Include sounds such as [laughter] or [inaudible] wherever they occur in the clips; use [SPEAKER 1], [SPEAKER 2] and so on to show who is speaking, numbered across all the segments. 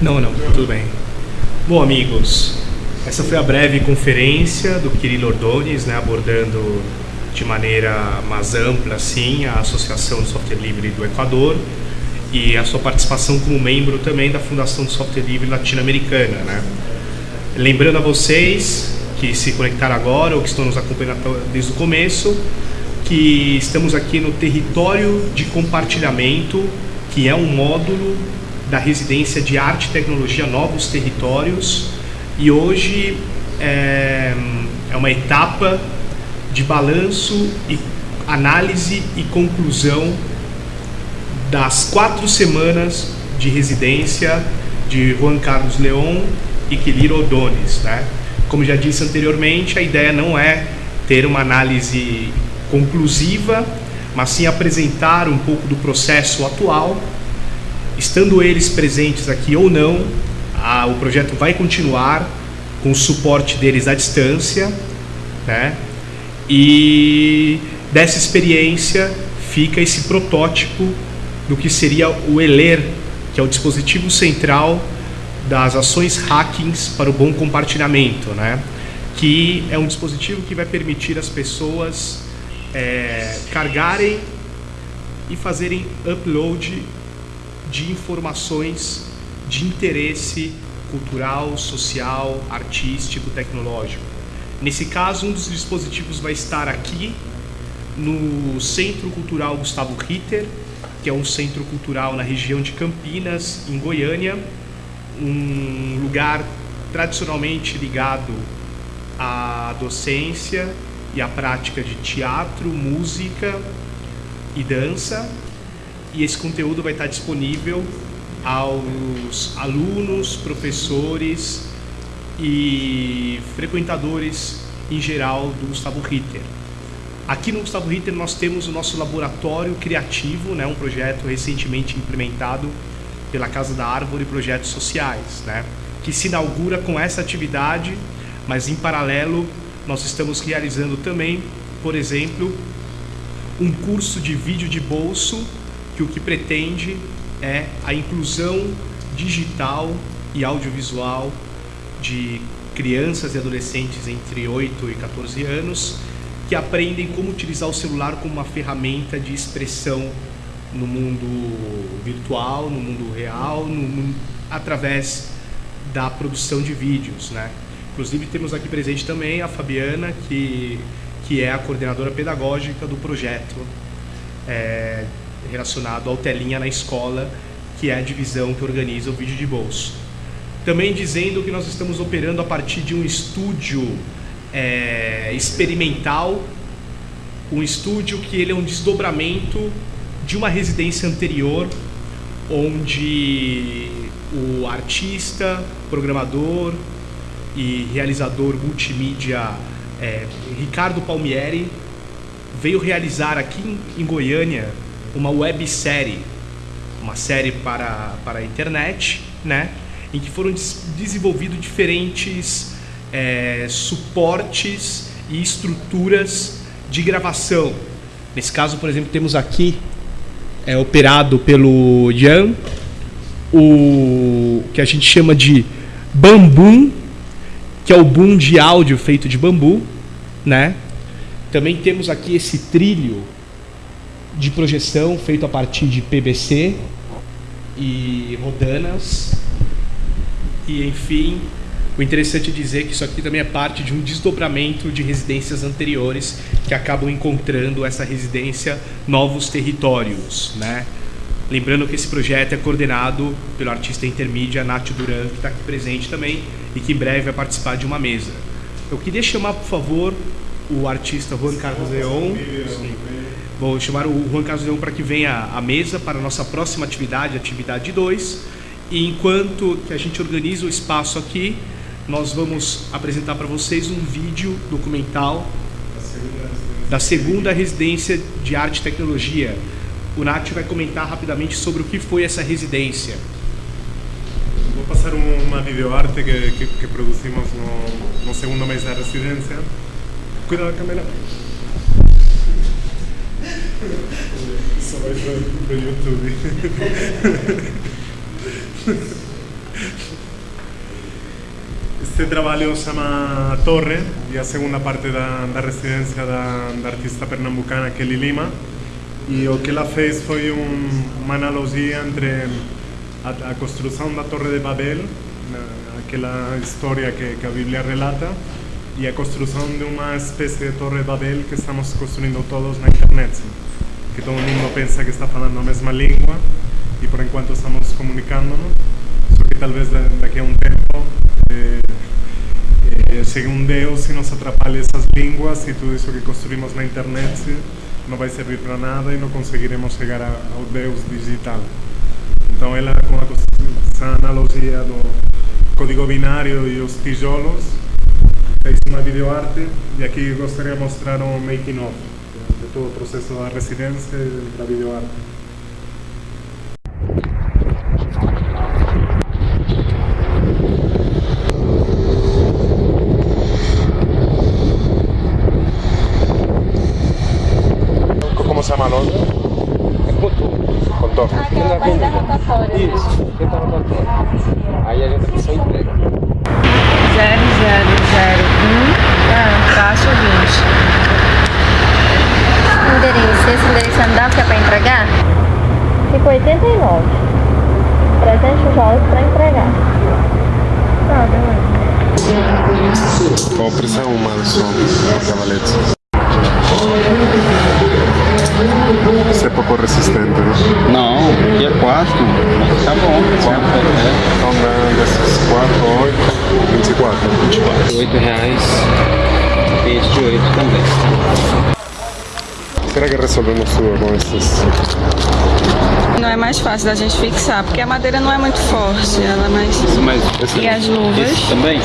[SPEAKER 1] Não, não, tudo bem. Bom, amigos, essa foi a breve conferência do Kirilo Ordones, né, abordando de maneira mais ampla assim, a Associação de Software Livre do Equador e a sua participação como membro também da Fundação de Software Livre Latino-Americana. Né? Lembrando a vocês que se conectaram agora ou que estão nos acompanhando desde o começo, que estamos aqui no território de compartilhamento, que é um módulo da residência de arte e tecnologia Novos Territórios, e hoje é, é uma etapa de balanço e análise e conclusão das quatro semanas de residência de Juan Carlos León e Quiliro Odones. Né? Como já disse anteriormente, a ideia não é ter uma análise conclusiva, mas sim apresentar um pouco do processo atual. Estando eles presentes aqui ou não, a, o projeto vai continuar com o suporte deles à distância, né? E dessa experiência fica esse protótipo do que seria o ELER, que é o dispositivo central das ações hackings para o bom compartilhamento, né? que é um dispositivo que vai permitir as pessoas é, carregarem e fazerem upload de informações de interesse cultural, social, artístico, tecnológico. Nesse caso, um dos dispositivos vai estar aqui no Centro Cultural Gustavo Ritter, que é um centro cultural na região de Campinas, em Goiânia, um lugar tradicionalmente ligado à docência e à prática de teatro, música e dança. E esse conteúdo vai estar disponível aos alunos, professores e frequentadores em geral do Gustavo Ritter. Aqui no Gustavo Ritter nós temos o nosso laboratório criativo, né, um projeto recentemente implementado pela Casa da Árvore Projetos Sociais, né, que se inaugura com essa atividade, mas em paralelo nós estamos realizando também, por exemplo, um curso de vídeo de bolso que o que pretende é a inclusão digital e audiovisual de crianças e adolescentes entre 8 e 14 anos que aprendem como utilizar o celular como uma ferramenta de expressão no mundo virtual, no mundo real, no, no, através da produção de vídeos, né? Inclusive temos aqui presente também a Fabiana, que, que é a coordenadora pedagógica do projeto é, relacionado ao Telinha na Escola, que é a divisão que organiza o vídeo de bolso. Também dizendo que nós estamos operando a partir de um estúdio é, experimental, um estúdio que ele é um desdobramento de uma residência anterior, onde o artista, programador e realizador multimídia é, Ricardo Palmieri veio realizar aqui em Goiânia uma websérie, uma série para, para a internet, né, em que foram des desenvolvidos diferentes é, suportes e estruturas de gravação. Nesse caso, por exemplo, temos aqui, é, operado pelo Jan, o que a gente chama de bambu, que é o boom de áudio feito de bambu, né? Também temos aqui esse trilho de projeção feito a partir de PVC e rodanas. E enfim, o interessante é dizer que isso aqui também é parte de um desdobramento de residências anteriores que acabam encontrando essa residência novos territórios, né? Lembrando que esse projeto é coordenado pelo artista intermídia Nath Duran, que está aqui presente também e que em breve vai participar de uma mesa. Eu queria chamar, por favor, o artista Juan Carlos Leon. Vou chamar o Juan Carlos Leon para que venha à mesa para a nossa próxima atividade, atividade 2. E enquanto que a gente organiza o espaço aqui, nós vamos apresentar para vocês um vídeo documental da segunda residência de arte e tecnologia. O Nath vai comentar rapidamente sobre o que foi essa residência.
[SPEAKER 2] Vou passar uma videoarte que, que, que produzimos no, no segundo mês da residência. Cuidado da câmera. Só vai para o YouTube. Este Torre e a segunda parte da, da residência da, da artista pernambucana Kelly Lima e o que ela fez foi um, uma analogia entre a, a construção da Torre de Babel, aquela história que, que a Bíblia relata, e a construção de uma espécie de Torre de Babel que estamos construindo todos na internet. Que todo mundo pensa que está falando a mesma língua e por enquanto estamos comunicándonos, só que talvez daqui a um tempo eh, eh, chegue um Deus e nos atrapalhe essas línguas e tudo isso que construímos na internet não vai servir para nada e não conseguiremos chegar a, ao Deus digital. Então ela, com essa analogia do código binário e os tijolos, fez uma videoarte e aqui gostaria de mostrar um making of todo o processo da residência e da videoarte. ¿Cómo se llama los? Contorno.
[SPEAKER 3] Isso, fica no controle. Aí a gente só entrega.
[SPEAKER 4] 0001 ah, caixa 20.
[SPEAKER 5] Endereço, esse endereço andar que é pra entregar?
[SPEAKER 6] Fica 89. 300 tijolos pra entregar.
[SPEAKER 5] Tá, beleza.
[SPEAKER 2] Qual pressão uma só, cavalete? Isso é pouco resistente, né?
[SPEAKER 3] Não, aqui é 4. Mas tá bom. 4
[SPEAKER 2] Então dá desses 4, 8, 24.
[SPEAKER 3] 24. 8 reais. Peixe de 8 também.
[SPEAKER 2] Será que resolvemos tudo com esses?
[SPEAKER 4] Não é mais fácil da gente fixar, porque a madeira não é muito forte, ela é mais...
[SPEAKER 3] Mas
[SPEAKER 4] E as luvas?
[SPEAKER 3] esse também?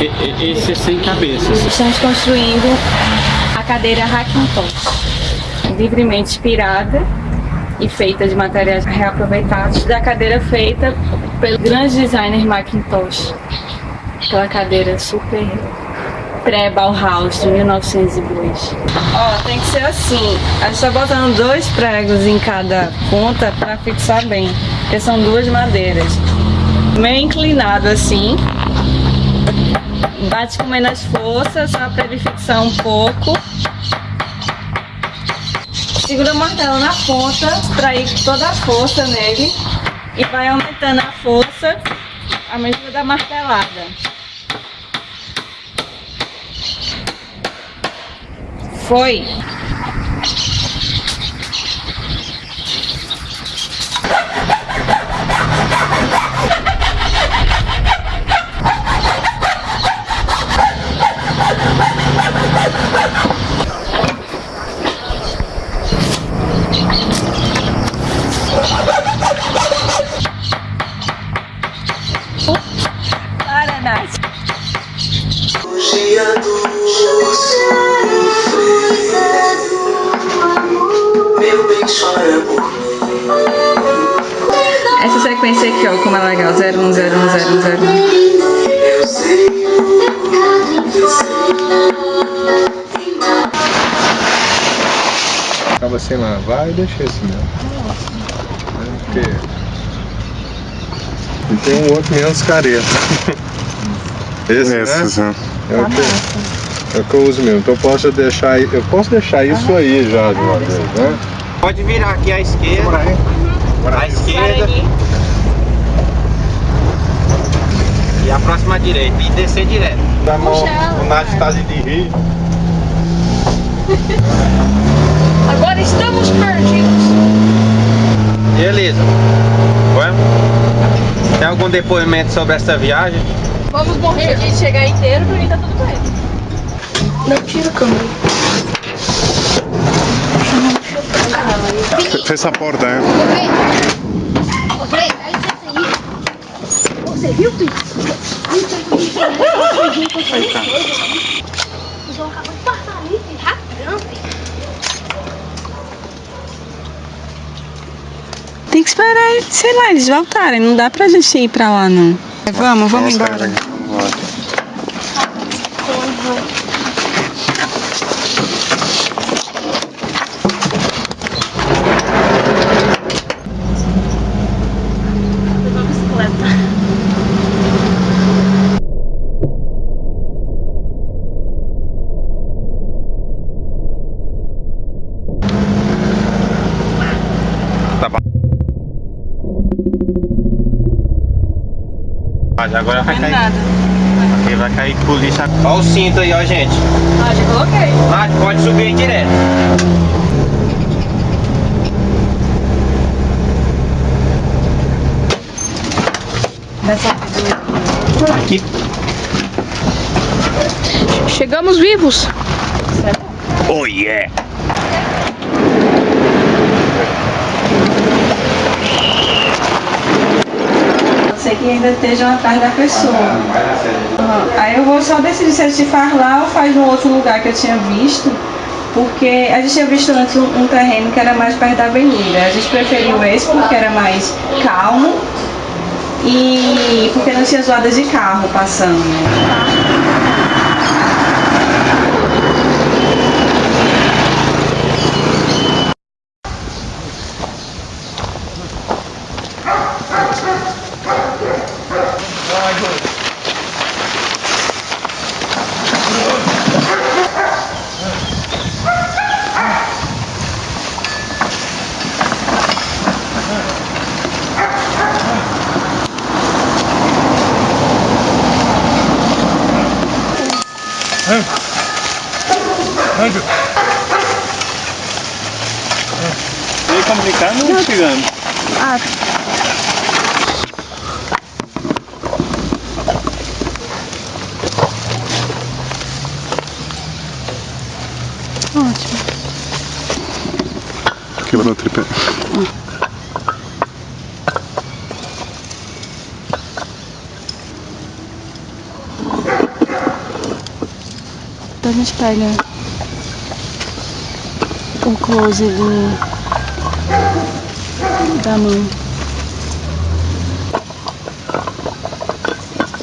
[SPEAKER 3] E- e- Esse é sem cabeças.
[SPEAKER 4] Estamos construindo a cadeira Hackintosh, livremente inspirada e feita de materiais reaproveitados da cadeira feita pelo grande designer Macintosh. Aquela cadeira super pré-Bauhaus de 1902. Ó, tem que ser assim. A gente tá botando dois pregos em cada ponta para fixar bem, porque são duas madeiras. Meio inclinado assim, bate com menos força, só para ele fixar um pouco. Segura o martelo na ponta para ir toda a força nele e vai aumentando a força à medida da martelada. Foi. Para, Nath. Ó, como é legal. 01010101.
[SPEAKER 7] Eu sei
[SPEAKER 8] Acaba sem lavar e deixa esse mesmo. Né, Porque... E tem um outro menos careta. [laughs] Esse,
[SPEAKER 2] Esses,
[SPEAKER 8] né?
[SPEAKER 2] né?
[SPEAKER 8] É o, que, é o que eu uso mesmo. Então eu posso deixar, eu posso deixar isso aí já de uma vez, né?
[SPEAKER 3] Pode virar aqui à esquerda. À esquerda. E a próxima direita. E descer direto.
[SPEAKER 8] O Nath tá ali de rir. [laughs]
[SPEAKER 6] Agora estamos perdidos.
[SPEAKER 3] Elisa? Vamos? Tem algum depoimento sobre essa viagem?
[SPEAKER 6] Vamos morrer de chegar inteiro, pra mim tá tudo bem.
[SPEAKER 5] Não tira a câmera.
[SPEAKER 2] Fecha a porta, hein?
[SPEAKER 5] Ô, Frei, dá licença aí. Você viu, filho? O João acabou de passar ali, filho. Rapidão, filho.
[SPEAKER 4] Tem que esperar, sei lá, eles voltarem. Não dá pra gente ir pra lá, não. Vamos, vamos embora.
[SPEAKER 6] Levou a bicicleta.
[SPEAKER 3] Mas agora vai cair.
[SPEAKER 4] nada.
[SPEAKER 3] Aqui vai cair polícia. Olha o cinto aí, ó, gente.
[SPEAKER 4] Ah, já coloquei.
[SPEAKER 3] Ah, pode subir aí direto. Aqui.
[SPEAKER 6] Chegamos vivos.
[SPEAKER 3] Oh, yeah.
[SPEAKER 4] Ser que ainda estejam atrás da pessoa. Aham. Aí eu vou só decidir se a gente faz lá ou faz no outro lugar que eu tinha visto. Porque a gente tinha visto antes um, terreno que era mais perto da avenida. A gente preferiu esse porque era mais calmo e porque não tinha zoadas de carro passando.
[SPEAKER 3] Meio complicado, não chegando.
[SPEAKER 8] Quebrou o tripé.
[SPEAKER 4] Então a gente pega o close do, da mão.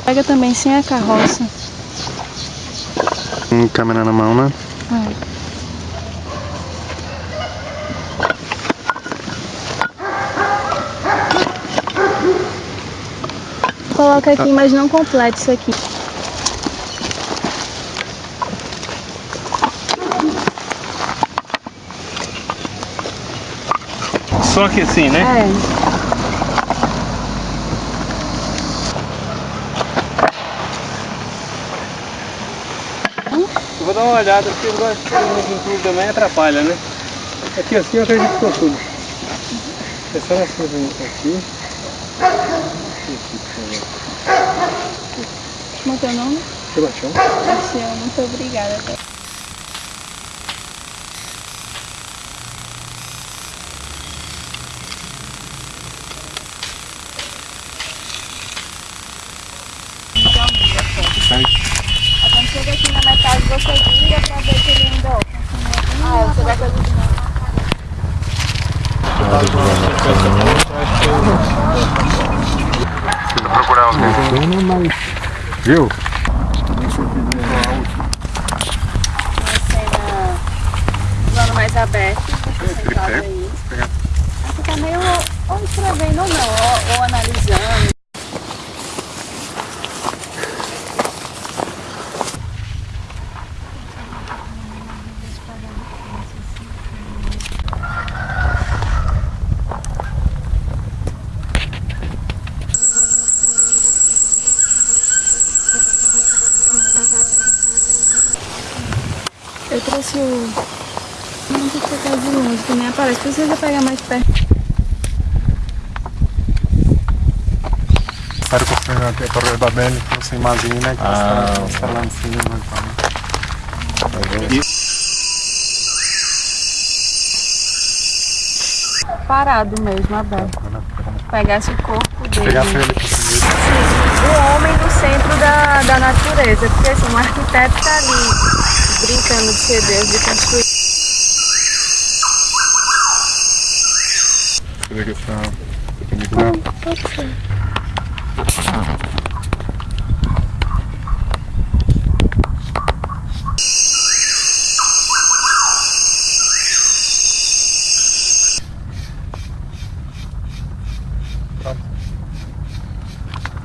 [SPEAKER 4] Pega também sem a carroça.
[SPEAKER 8] Com câmera na mão, né?
[SPEAKER 4] É. Coloca aqui, mas não completa isso aqui.
[SPEAKER 3] Só que assim, né?
[SPEAKER 4] É.
[SPEAKER 3] Eu vou dar uma olhada porque eu gosto de tudo também atrapalha, né? Aqui assim eu acredito que ficou tudo. É só nessa aqui.
[SPEAKER 4] Como é teu nome?
[SPEAKER 3] Sebastião.
[SPEAKER 4] Luciano, muito obrigada. Quando chega aqui na metade, você vira pra ver se ele ainda Ah, você vai fazer de novo.
[SPEAKER 8] Procurar alguém. Viu?
[SPEAKER 4] plano mais aberto. Você tá meio ou escrevendo ou não, ou, ou analisando. O. Não tem que ficar de longe, que nem aparece. Precisa pegar mais perto.
[SPEAKER 8] Spero che sia Torre Babel fosse immagina che
[SPEAKER 3] Ah,
[SPEAKER 8] sta, sta là in cima.
[SPEAKER 4] Parado mesmo, aberto. Pegasse o corpo dele.
[SPEAKER 8] Pegasse ele
[SPEAKER 4] o homem do centro da, da natureza. Porque assim, um arquiteto tá ali brincando de ser Deus, de construir.
[SPEAKER 8] Você vê que essa perpendicular.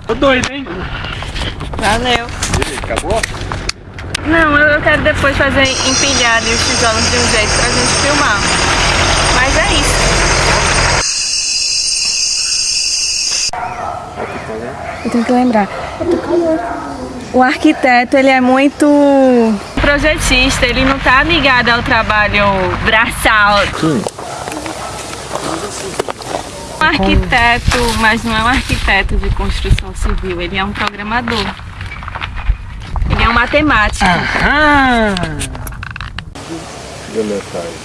[SPEAKER 3] Tô doido, hein?
[SPEAKER 4] Valeu.
[SPEAKER 3] Acabou?
[SPEAKER 4] Não, eu quero depois fazer empilhar ali os tijolos de um jeito pra gente filmar. Mas é isso. Eu tenho que lembrar. O arquiteto, ele é muito projetista, ele não tá ligado ao trabalho braçal. Um arquiteto, mas não é um arquiteto de construção civil, ele é um programador. É um matemático.
[SPEAKER 8] Beleza, aí.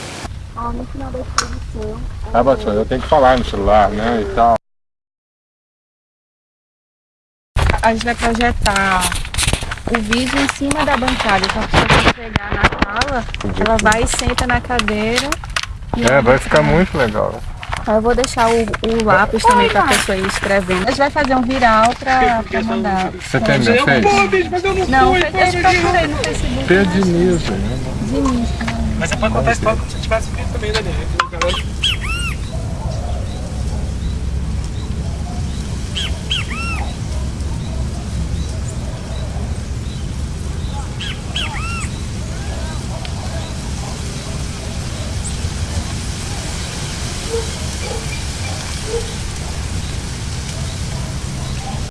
[SPEAKER 8] Ah, Batman, eu tenho que falar no celular, né, e tal.
[SPEAKER 4] A gente vai projetar o vídeo em cima da bancada. Então, a pessoa chegar na sala, ela vai e senta na cadeira. e
[SPEAKER 8] É, vai ficar muito legal.
[SPEAKER 4] Eu vou deixar o, o lápis também pra pessoa ir escrevendo. A gente vai fazer um viral pra, pra mandar.
[SPEAKER 8] Você tem minha face?
[SPEAKER 4] Não, eu procurei no Facebook.
[SPEAKER 8] Pedro Diniz, né?
[SPEAKER 1] Mas você pode contar a história como se tivesse feito também, Daniel.